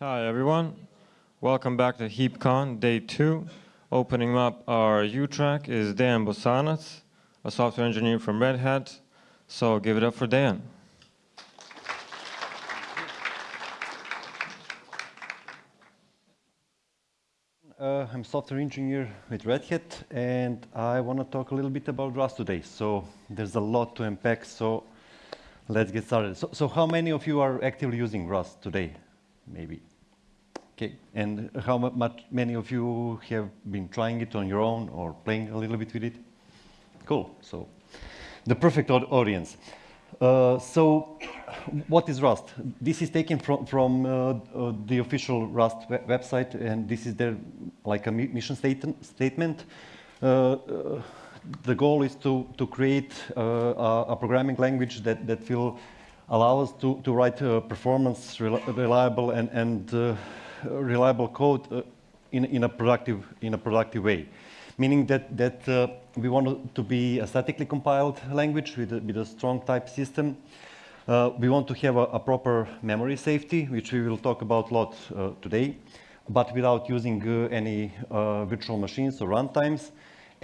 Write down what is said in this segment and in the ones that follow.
Hi everyone, welcome back to HeapCon Day 2. Opening up our U-track is Dan Bosanac, a software engineer from Red Hat. So give it up for Dan. Uh, I'm a software engineer with Red Hat, and I want to talk a little bit about Rust today. So there's a lot to unpack, so let's get started. So, so how many of you are actively using Rust today? Maybe. Okay, and how much many of you have been trying it on your own or playing a little bit with it? Cool, so the perfect audience. Uh, so what is Rust? This is taken from, from uh, uh, the official Rust website, and this is their like a mission statement. statement. Uh, uh, the goal is to, to create a, a, programming language that, that will allow us to, to write performance, reliable, and, and reliable code in, in, a productive, in a productive way meaning that, that uh, we want to be a statically compiled language with a, with a strong type system. Uh, we want to have a, a, proper memory safety, which we will talk about a lot uh, today, but without using uh, any uh, virtual machines or runtimes,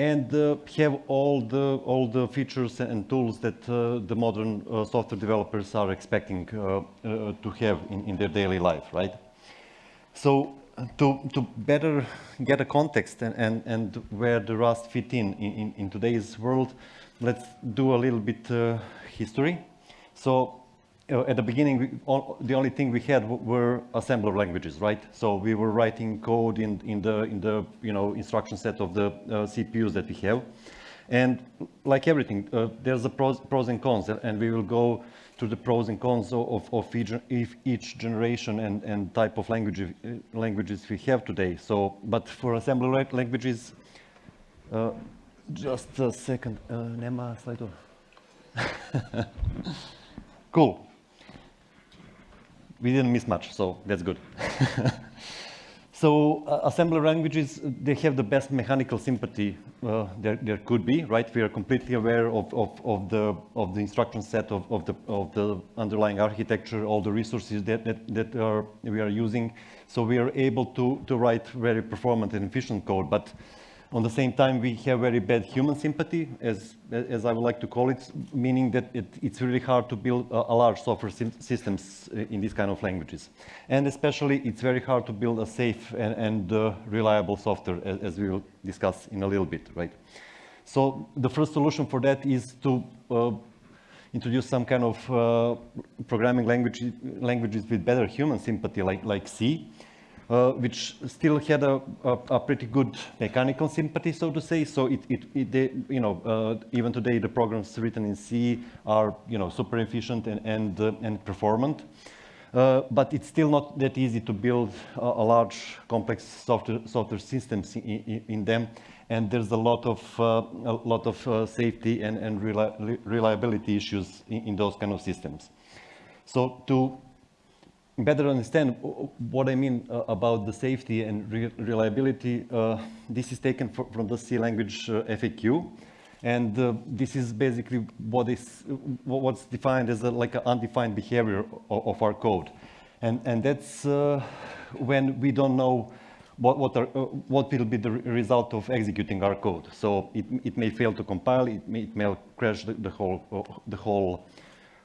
and uh, have all the, all the features and tools that the modern software developers are expecting to have in, in their daily life, right? So to, to better get a context and, and, and where the Rust fit in, in, in today's world, let's do a little bit uh, history. So uh, at the beginning, we, all, the only thing we had were assembler languages, right? So we were writing code in, in, the, in the you know, instruction set of the uh, CPUs that we have. And like everything, uh, there's a pros, pros and cons, and we will go to the pros and cons of, of each, each generation and, and type of language, languages we have today. So, but for assembler languages, uh, just a second, uh, nema slajdu. cool. We didn't miss much, so that's good. So uh, assembler languages, they have the best mechanical sympathy uh, there, there could be, right? We are completely aware of, of, of, the, of the instruction set of, of, the, of the underlying architecture, all the resources that, that, that are, we are using. So we are able to, to write very performant and efficient code. But on the same time, we have very bad human sympathy, as, as I would like to call it, meaning that it, it's really hard to build a, a large software systems uh, in these kind of languages. And especially, it's very hard to build a safe and, and uh, reliable software, as, as, we will discuss in a little bit, right? So the first solution for that is to uh, introduce some kind of uh, programming language, languages with better human sympathy, like, like C uh, which still had a, a, a, pretty good mechanical sympathy, so to say. So it, it, it they, you know, uh, even today the programs written in C are, you know, super efficient and and, uh, and performant. Uh, but it's still not that easy to build a, a large, complex software, software systems in, in, them, and there's a lot of uh, a lot of uh, safety and, and reliability issues in, in those kind of systems. So to better understand what I mean uh, about the safety and re reliability, uh, this is taken from the C language uh, FAQ. And uh, this is basically what is what's defined as a, like an undefined behavior of, of, our code. And, and that's uh, when we don't know what, what, are, uh, what will be the result of executing our code. So it, it may fail to compile, it may, it may crash the, the whole, the whole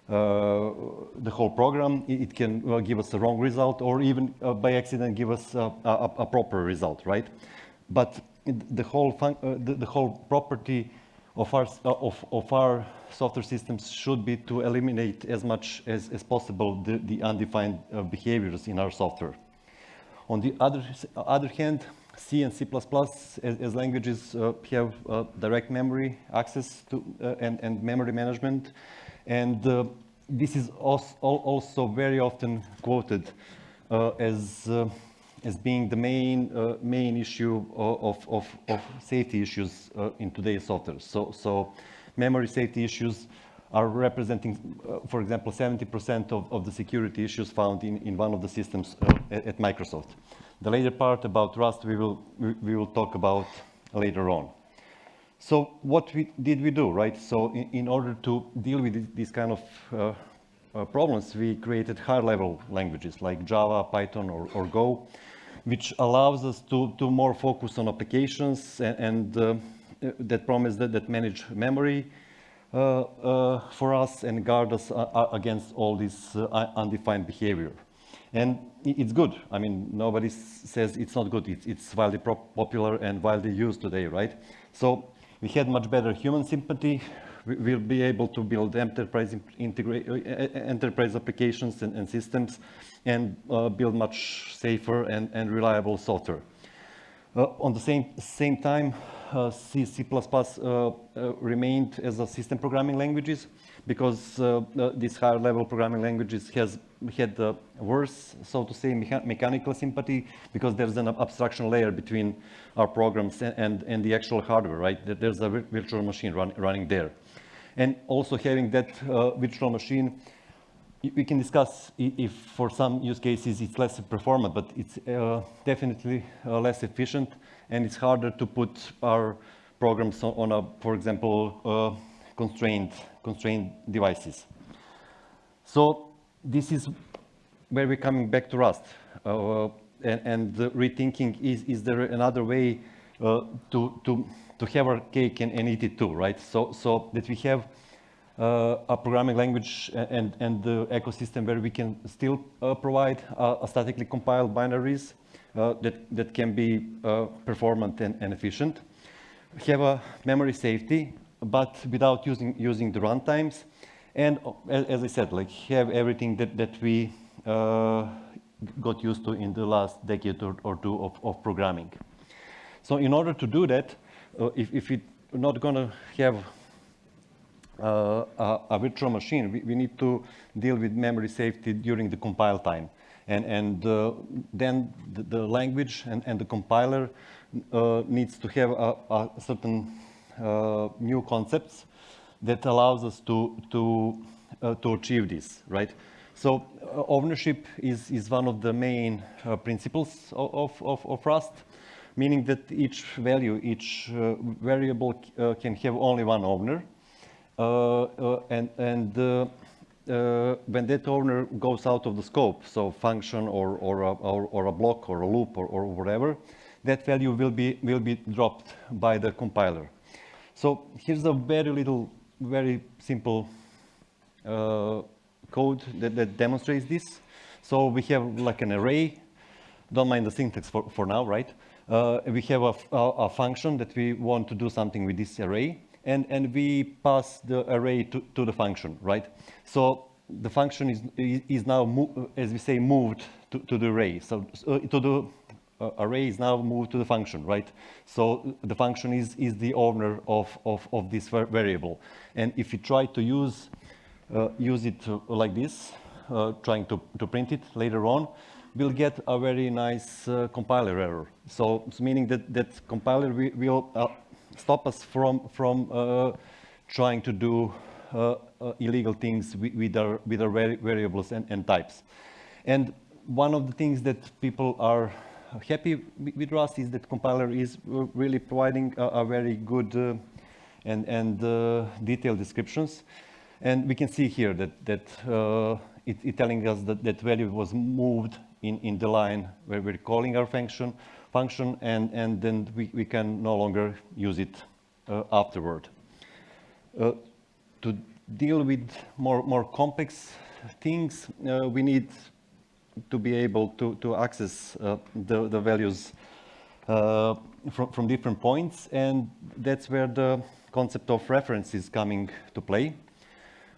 uh, the whole program. It can uh, give us a wrong result or even uh, by accident give us a, a, proper result, right? But the whole, the, the, whole property of our, of, of our software systems should be to eliminate as much as, as possible the, the undefined behaviors in our software. On the other, other hand, C and C++ as, as languages uh, have uh, direct memory access to uh, and, and memory management. And uh, this is also very often quoted uh, as, uh, as being the main, uh, main issue of, of, of safety issues uh, in today's software. So, so memory safety issues are representing, uh, for example, 70% of, of the security issues found in, in one of the systems at, at Microsoft. The later part about Rust we will, we will talk about later on. So what we, did we do, right? So in, in order to deal with these kind of uh, uh, problems, we created higher level languages like Java, Python, or, or Go, which allows us to, to more focus on applications and, and uh, that promise that, that manage memory uh, uh, for us and guard us uh, against all this undefined behavior. And it's good. I mean, nobody says it's not good. It's, it's widely popular and wildly used today, right? So we had much better human sympathy. We'll be able to build enterprise, enterprise applications and, and systems and uh, build much safer and, and reliable software. Uh, on the same, same time, uh, C, C++ uh, uh, remained as a system programming languages because uh, these higher level programming languages has had uh, worse, so to say, mecha mechanical sympathy because there's an abstraction layer between our programs and, and, and the actual hardware, right? There's a virtual machine run, running there. And also having that uh, virtual machine, we can discuss if for some use cases it's less performant, but it's uh, definitely uh, less efficient and it's harder to put our programs on, on a, for example, uh, constrained, constrained devices. So this is where we're coming back to Rust. Uh, and, and rethinking, is, is there another way uh, to, to, to have our cake and, and, eat it too, right? So, so that we have uh, a programming language and, and the ecosystem where we can still uh, provide a statically compiled binaries uh, that, that can be uh, performant and, and efficient. Have a memory safety, but without using, using the runtimes and as I said, like have everything that, that we uh, got used to in the last decade or, or two of, of, programming. So in order to do that, uh, if, if we're not going to have uh, a, a, virtual machine, we, we, need to deal with memory safety during the compile time. And, and uh, then the, the, language and, and the compiler uh, needs to have a, a certain new concepts that allows us to, to, uh, to achieve this, right? So uh, ownership is, is one of the main uh, principles of, of, of, Rust, meaning that each value, each uh, variable uh, can have only one owner. Uh, and and when that owner goes out of the scope, so function or, or, a, or, or a block or a loop or, or whatever, that value will be, will be dropped by the compiler. So here's a very little very simple uh, code that, that, demonstrates this. So we have like an array. Don't mind the syntax for, for now, right? Uh, we have a, a, a, function that we want to do something with this array, and, and we pass the array to, to the function, right? So the function is, is now, as we say, moved to, to the array, so uh, to the uh, array is now moved to the function, right? So the function is, is the owner of, of, of this variable. And if you try to use, uh, use it like this, uh, trying to, to print it later on, we'll get a very nice uh, compiler error. So it's meaning that that compiler will uh, stop us from, from uh, trying to do illegal things with, with, our, with our variables and, and types. And one of the things that people are happy with Rust is that compiler is really providing a, a very good uh, and, and uh, detailed descriptions. And we can see here that, that uh, it, it telling us that that value was moved in, in the line where we're calling our function, function and, and then we, we can no longer use it uh, afterward. Uh, to deal with more, more complex things, uh, we need to be able to, to access uh, the, the values uh, from, from different points. And that's where the concept of reference is coming to play.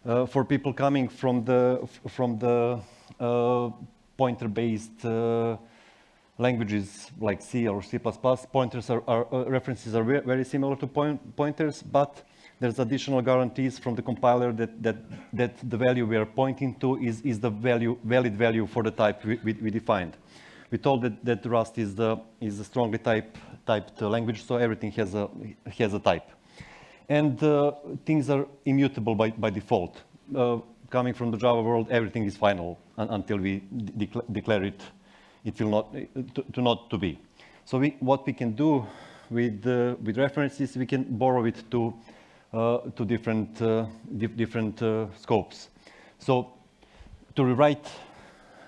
Uh, for people coming from the, from the uh, pointer-based uh, languages like C or C++, pointers are, are uh, references are very similar to point, pointers, but there's additional guarantees from the compiler that, that, that the value we are pointing to is, is the value, valid value for the type we, we, we defined. We told that, that Rust is, the, is a strongly type, typed language, so everything has a, has a type. And uh, things are immutable by, by default. Uh, coming from the Java world, everything is final un until we de declare it, it will not, to, to not to be. So we, what we can do with, uh, with references, we can borrow it to to different, uh, different uh, scopes. So to rewrite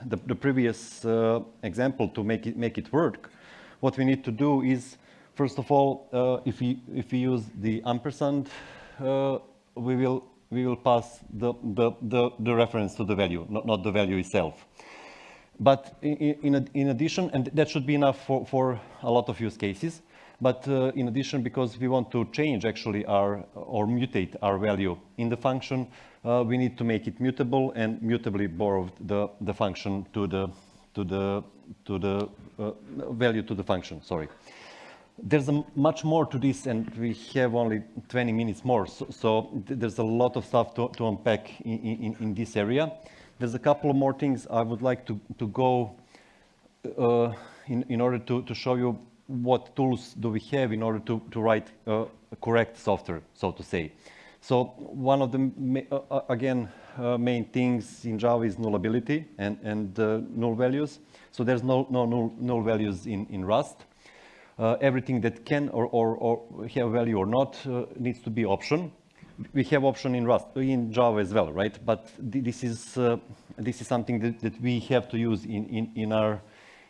the, the previous uh, example to make it, make it work, what we need to do is, first of all, uh, if, we, if we use the ampersand, uh, we, will, we will pass the, the, the, the reference to the value, not, not the value itself. But in, in, in, addition, and that should be enough for, for a lot of use cases, but uh, in addition, because we want to change actually our, or mutate our value in the function, uh, we need to make it mutable and mutably borrow the, the function to the, to the, to the uh, value to the function, sorry. There's a much more to this and we have only 20 minutes more, so, so there's a lot of stuff to, to unpack in, in, in, this area. There's a couple of more things I would like to, to go uh, in, in order to, to show you what tools do we have in order to, to write uh, correct software, so to say. So one of the, uh, uh, again, uh, main things in Java is nullability and, and uh, null values. So there's no, no null, null values in, in Rust. Uh, everything that can or, or, or, have value or not needs to be option. We have option in Rust, in Java as well, right? But this is, this is something that, that we have to use in, in, in our,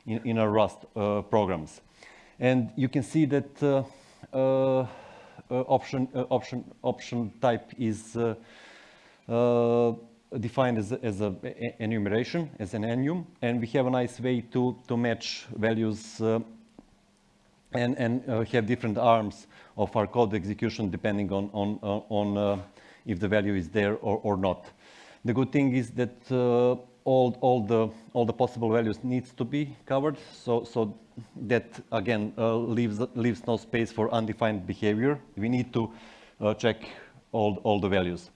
in, in our Rust programs. And you can see that uh, uh, uh, option, option, option type is defined as, as a enumeration, as an enum, and we have a nice way to, to match values uh, and, and uh, have different arms of our code execution depending on, on, on uh, if the value is there or, or not. The good thing is that all, all, the, all the possible values needs to be covered, so, so that again uh, leaves, leaves no space for undefined behavior. We need to uh, check all, all the values.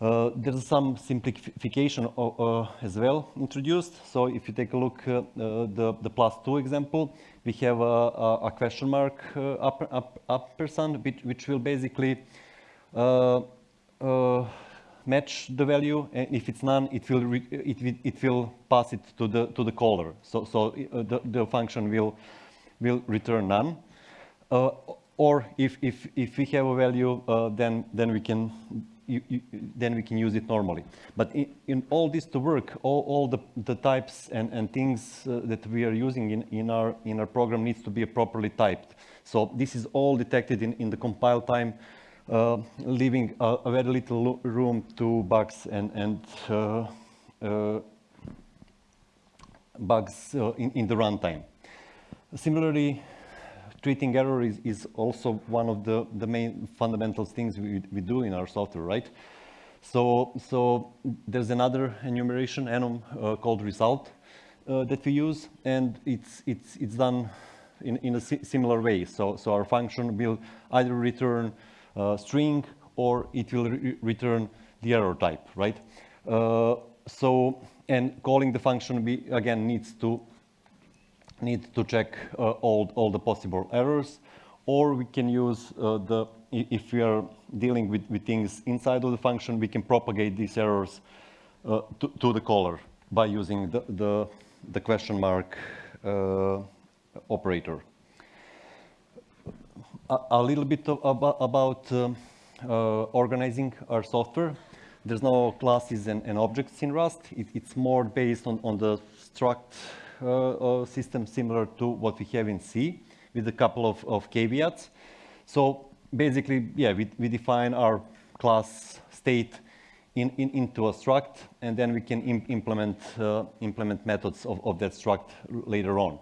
Uh, there's some simplification uh, as well introduced. So if you take a look at uh, the, the plus two example, we have a, a question mark uh, upper, up, ampersand, which, which will basically match the value, and if it's none, it will, it, it will pass it to the, to the caller. So, so uh, the, the function will, will return none. Uh, or if, if, if we have a value, uh, then, then, we can, you, you, then we can use it normally. But in, in all this to work, all, all the, the types and, and things uh, that we are using in, in, our, in our program needs to be properly typed. So this is all detected in, in the compile time leaving a, very little room to bugs and, and uh, uh, bugs in, in the runtime. Similarly, treating error is, is, also one of the, the main fundamental things we, we do in our software, right? So, so there's another enumeration enum uh, called result uh, that we use, and it's, it's, it's done in, in a si similar way. So, so our function will either return uh, string or it will re return the error type, right? Uh, so, and calling the function we, again needs to need to check uh, all, all the possible errors, or we can use uh, the, if we are dealing with, with things inside of the function, we can propagate these errors uh, to, to, the caller by using the, the, the question mark uh, operator a, a little bit of, about, about um, uh, organizing our software. There's no classes and, and objects in Rust. It, it's more based on, on the struct uh, uh, system similar to what we have in C with a couple of, of caveats. So basically, yeah, we, we define our class state in, in, into a struct, and then we can Im implement, uh, implement methods of, of that struct later on.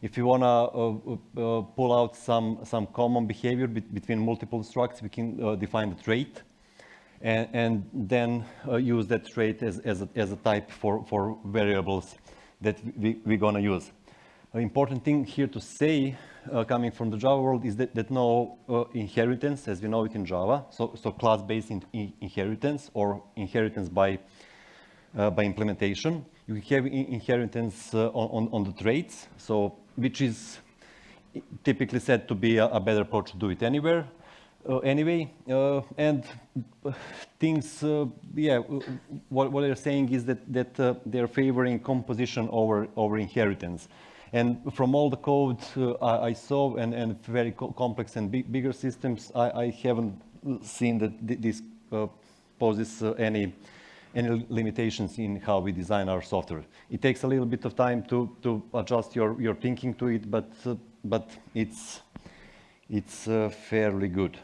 If you want to uh, uh, pull out some, some common behavior be between multiple structs, we can uh, define the trait and, and then uh, use that trait as, as, a, as a type for, for variables that we, we're going to use. An important thing here to say, uh, coming from the Java world, is that, that no uh, inheritance, as we know it in Java, so, so class-based in, in inheritance or inheritance by, by implementation. You have in inheritance on, on, on the traits, so which is typically said to be a, a better approach to do it anywhere. Uh, anyway, uh, and things, uh, yeah, what, what, they're saying is that, that uh, they're favoring composition over, over inheritance. And from all the code uh, I, I, saw and, and very co complex and big, bigger systems, I, I, haven't seen that th this uh, poses any, any limitations in how we design our software. It takes a little bit of time to, to adjust your, your thinking to it, but, uh, but it's, it's uh, fairly good.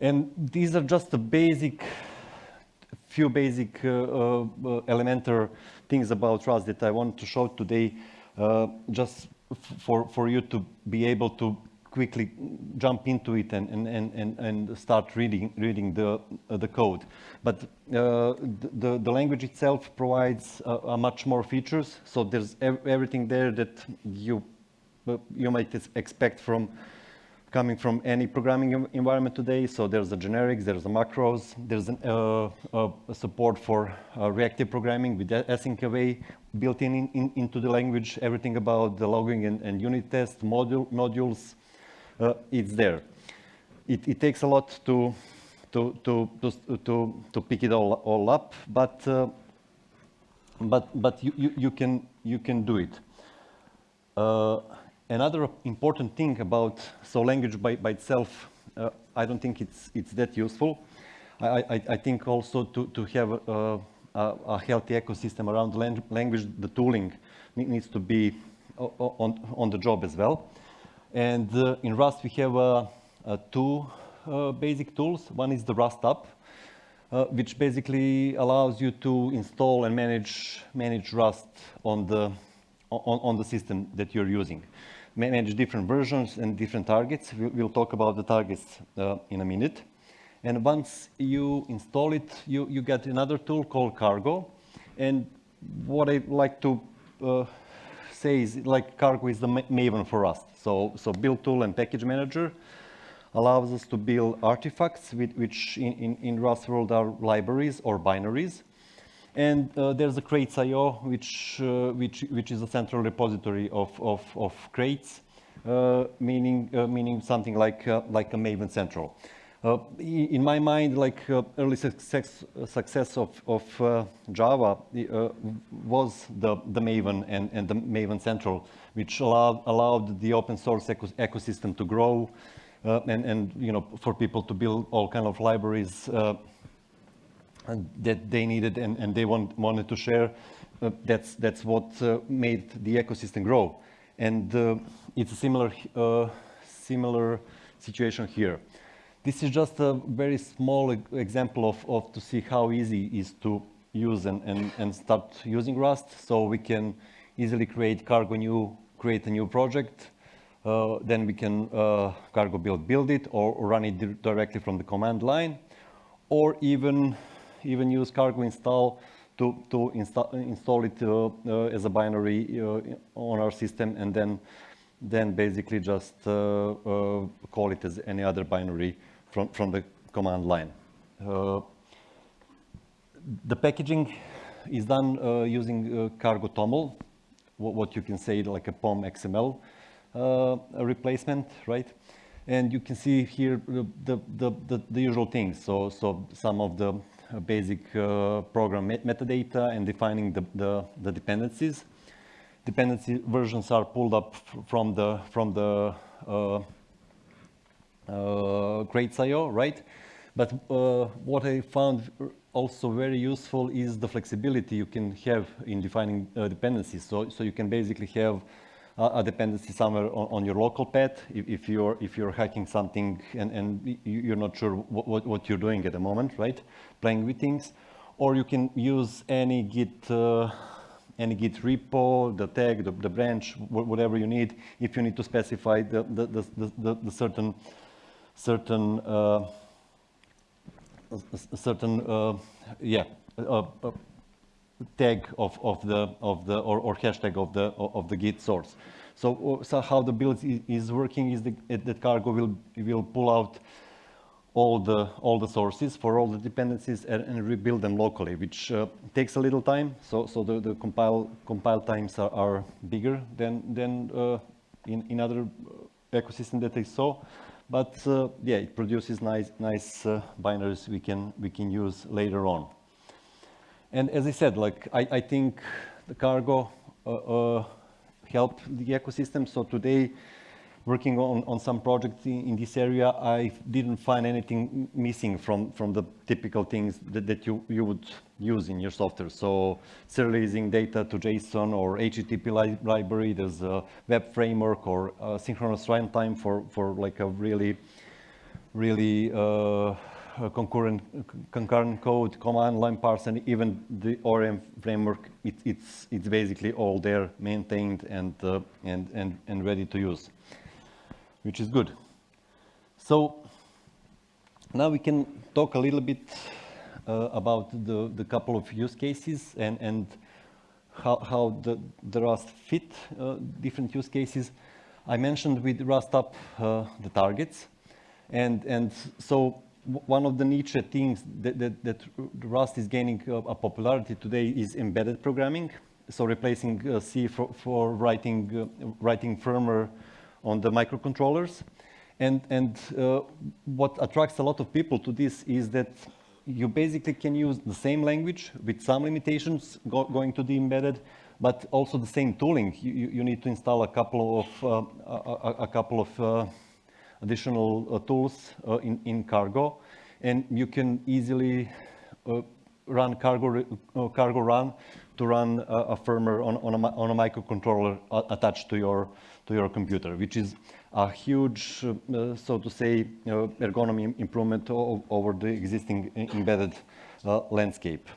And these are just the basic, few basic uh, uh, elementary things about Rust that I want to show today, uh, just for, for you to be able to quickly jump into it and, and, and, and start reading, reading the, uh, the code. But uh, the, the language itself provides uh, much more features. So there's ev everything there that you, you might expect from coming from any programming environment today. So there's the generics, there's the macros, there's an, uh, uh, support for uh, reactive programming with async await built in, in, into the language, everything about the logging and, and unit test module, modules, uh, it's there. It, it, takes a lot to, to, to, to, to, pick it all, all up, but, uh, but, but you, you, you, can, you can do it. Uh, another important thing about, so language by, by itself, uh, I don't think it's, it's that useful. I, I, I think also to, to have a, a, a healthy ecosystem around language, the tooling needs to be on, on the job as well. And uh, in Rust, we have uh, uh, two basic tools. One is the rustup, which basically allows you to install and manage, manage Rust on the, on, on the system that you're using manage different versions and different targets. We'll talk about the targets uh, in a minute. And once you install it, you, you get another tool called Cargo. And what I'd like to uh, say is like Cargo is the maven for us. So, so build tool and package manager allows us to build artifacts with, which in, in, in Rust world are libraries or binaries. And uh, there's a crates.io, which, uh, which, which is a central repository of, of, of crates, uh, meaning, uh, meaning something like, uh, like a Maven Central. Uh, in my mind, like uh, early success, success of, of uh, Java uh, was the, the Maven and, and the Maven Central, which allowed, allowed the open source eco ecosystem to grow uh, and, and you know, for people to build all kind of libraries uh, that they needed and, and they want, wanted to share. that's, that's what made the ecosystem grow. And it's a similar, similar situation here. This is just a very small example of, of to see how easy it is to use and, and, and start using Rust. So we can easily create cargo new, create a new project. Uh, then we can uh, cargo build, build it or run it directly from the command line or even, even use cargo install to, to insta install it uh, uh as a binary uh, on our system and then, then basically just uh, call it as any other binary from, from the command line. Uh, the packaging is done uh, using uh, Cargo TOML, what, what, you can say like a POM XML uh, replacement, right? And you can see here the, the, the, the usual things. So, so some of the basic uh, program met metadata and defining the, the, the, dependencies. Dependency versions are pulled up from the, from the uh, uh, crates.io, right? But uh, what I found also very useful is the flexibility you can have in defining uh, dependencies. So, so you can basically have a dependency somewhere on, on, your local path if, if, you're if you're hacking something and, and you're not sure what, what, what, you're doing at the moment, right? Playing with things, or you can use any Git uh, any Git repo, the tag, the, the branch, whatever you need. If you need to specify the the, the, the, the certain certain uh, certain uh, yeah tag of, of the of the or, or hashtag of the of the git source so, so how the build is working is the, that cargo will will pull out all the all the sources for all the dependencies and, and rebuild them locally, which uh, takes a little time. So so the, the compile compile times are, are bigger than than uh, in in other ecosystem that I saw. But uh, yeah, it produces nice, nice uh, binaries we can, we can use later on. And as I said, like I, I think the cargo uh, uh, help the ecosystem. So today, working on, on some projects in, in, this area, I didn't find anything missing from, from the typical things that, that you, you would use in your software. So serializing data to JSON or HTTP li library, there's a web framework or synchronous runtime for, for like a really, really uh, concurrent, concurrent code, command line parse, and even the ORM framework, it, it's, it's basically all there, maintained and, uh, and, and, and ready to use, which is good. So now we can talk a little bit uh, about the, the couple of use cases and, and how, how the, the Rust fit uh, different use cases. I mentioned with rustup uh, the targets. And, and so one of the niche things that, that, that Rust is gaining uh, a popularity today is embedded programming. So replacing uh, C for, for writing, uh, writing firmware on the microcontrollers. And, and uh, what attracts a lot of people to this is that you basically can use the same language with some limitations go, going to the embedded, but also the same tooling. You, you need to install a couple of, uh, a, a, couple of uh, additional uh, tools uh, in, in Cargo, and you can easily uh, run Cargo, Cargo Run to run a, a firmware on, on, a, on a microcontroller attached to your, to your computer, which is a huge, uh, so to say, uh, ergonomy improvement over the existing embedded uh, landscape.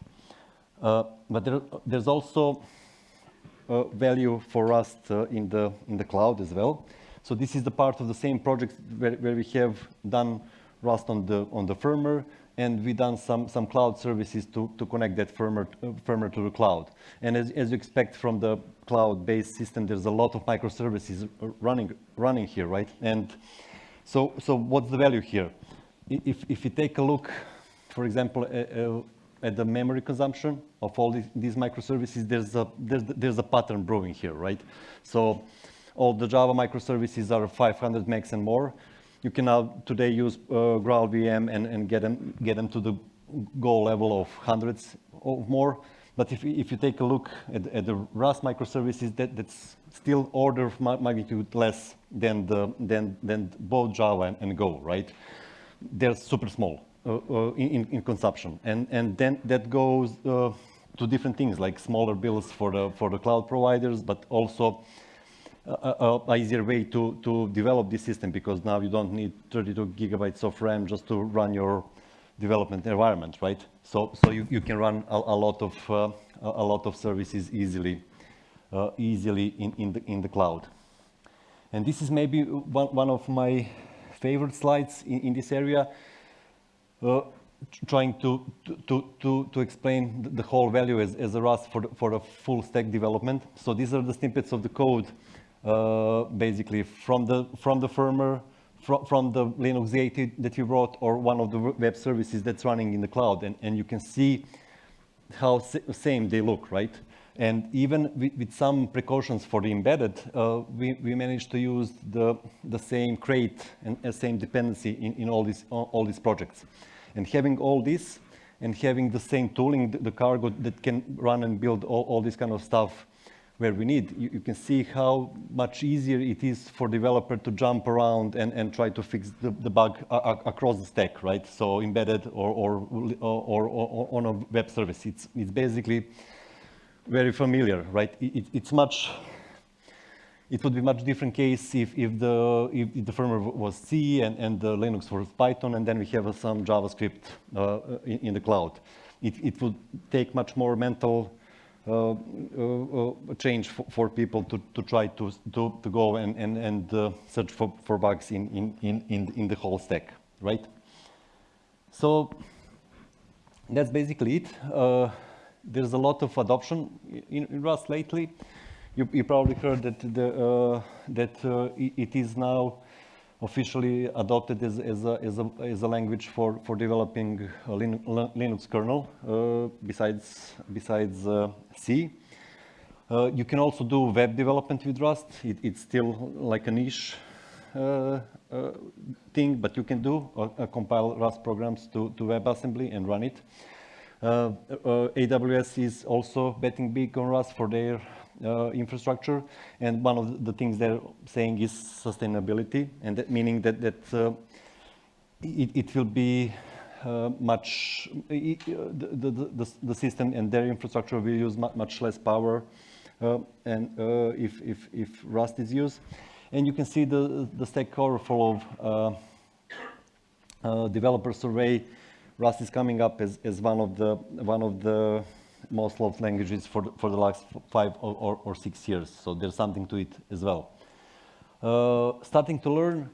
but there, there's also value for Rust in, the, in the cloud as well. So this is the part of the same project where, where we have done Rust on the, on the firmware, and we done some, some cloud services to, to connect that firmware, firmware to the cloud. And as, as you expect from the cloud-based system, there's a lot of microservices running, running here, right? And so, so what's the value here? If, if you take a look, for example, uh, at the memory consumption of all these, these microservices, there's a, there's, there's a pattern brewing here, right? So all the Java microservices are 500 megs and more. You can now today use uh, GraalVM and, and get, them, get them to the Go level of hundreds or more. But if, if you take a look at, at the Rust microservices, that, that's still order of magnitude less than, the, than, than both Java and, and Go, right? They're super small uh, uh, in, in consumption. And, and then that goes uh, to different things like smaller bills for the, for the cloud providers, but also a, a, easier way to, to develop this system because now you don't need 32 gigabytes of RAM just to run your development environment, right? So, so you, you can run a, a lot of uh, a lot of services easily, uh, easily in, in the in the cloud. And this is maybe one, one of my favorite slides in, in this area, uh, trying to, to, to, to explain the whole value as, as a Rust for the, for a full stack development. So these are the snippets of the code uh, basically from the, from the firmware, from, from the Linux 8 that you wrote, or one of the web services that's running in the cloud. And, and you can see how same they look, right? And even with, with some precautions for the embedded, uh, we, we managed to use the, the same crate and same dependency in, in all, these, all these projects. And having all this and having the same tooling, the, the cargo that can run and build all, all this kind of stuff where we need. You, you, can see how much easier it is for developer to jump around and, and try to fix the, the bug across the stack, right? So embedded or, or, or, or, on a web service. It's, it's basically very familiar, right? It, it's much, it would be much different case if, if, the, if, the firmware was C and, and the Linux was Python, and then we have some JavaScript uh, in, in, the cloud. It, it would take much more mental change for, for, people to, to try to, to, to go and, and, and uh, search for, for bugs in, in, in, in the whole stack, right? So that's basically it. Uh, there's a lot of adoption in, in Rust lately. You, you, probably heard that, the, uh, that uh, it is now officially adopted as, as, a, as, a, as a language for, for developing a Linux kernel uh, besides, besides uh, C. Uh, you can also do web development with Rust. It, it's still like a niche uh, uh, thing, but you can do uh, compile Rust programs to, to WebAssembly and run it. AWS is also betting big on Rust for their uh, infrastructure, and one of the things they're saying is sustainability, and that meaning that that uh, it, it will be uh, much i- i- the, the, the, the system and their infrastructure will use much less power uh, and uh, if, if, if Rust is used. And you can see the, the Stack Overflow uh, developer survey. Rust is coming up as, as one of the one of the most loved languages for the, for the last five or, or, or six years. So there's something to it as well. Uh, starting to learn,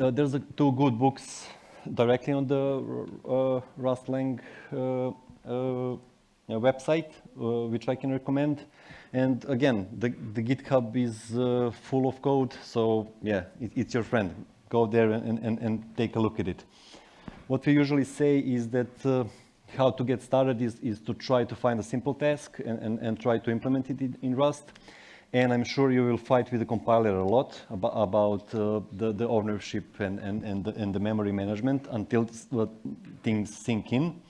uh, there's a, two good books directly on the uh, Lang uh, uh, website, uh, which I can recommend. And again, the, the GitHub is uh, full of code, so yeah, it, it's your friend. Go there and, and, and take a look at it. What we usually say is that uh, how to get started is, is to try to find a simple task and, and, and try to implement it in, in Rust. And I'm sure you will fight with the compiler a lot about, about uh, the, the ownership and, and, and, the, and the memory management until uh, things sink in.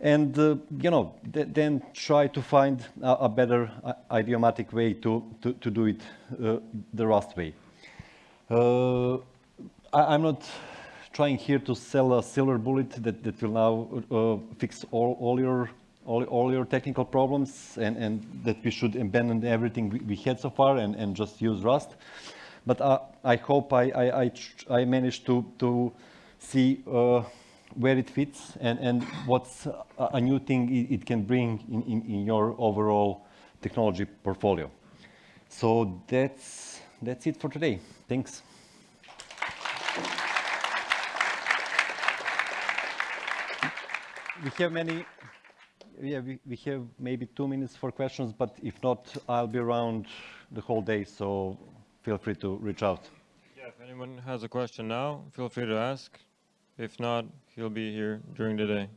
And, uh, you know, th- then try to find a, a better uh, idiomatic way to, to, to do it uh, the Rust way. Uh, I, I'm not trying here to sell a silver bullet that, that will now uh, fix all, all your all, all your technical problems and, and that we should abandon everything we, we had so far and, and just use Rust. But uh, I hope I, I, I, I managed to, to see uh, where it fits and, and what's a, a new thing it, it can bring in, in, in your overall technology portfolio. So that's, that's it for today. Thanks. We have many, yeah, we, we have maybe two minutes for questions, but if not, I'll be around the whole day, so feel free to reach out. Yeah, if anyone has a question now, feel free to ask. If not, he'll be here during the day.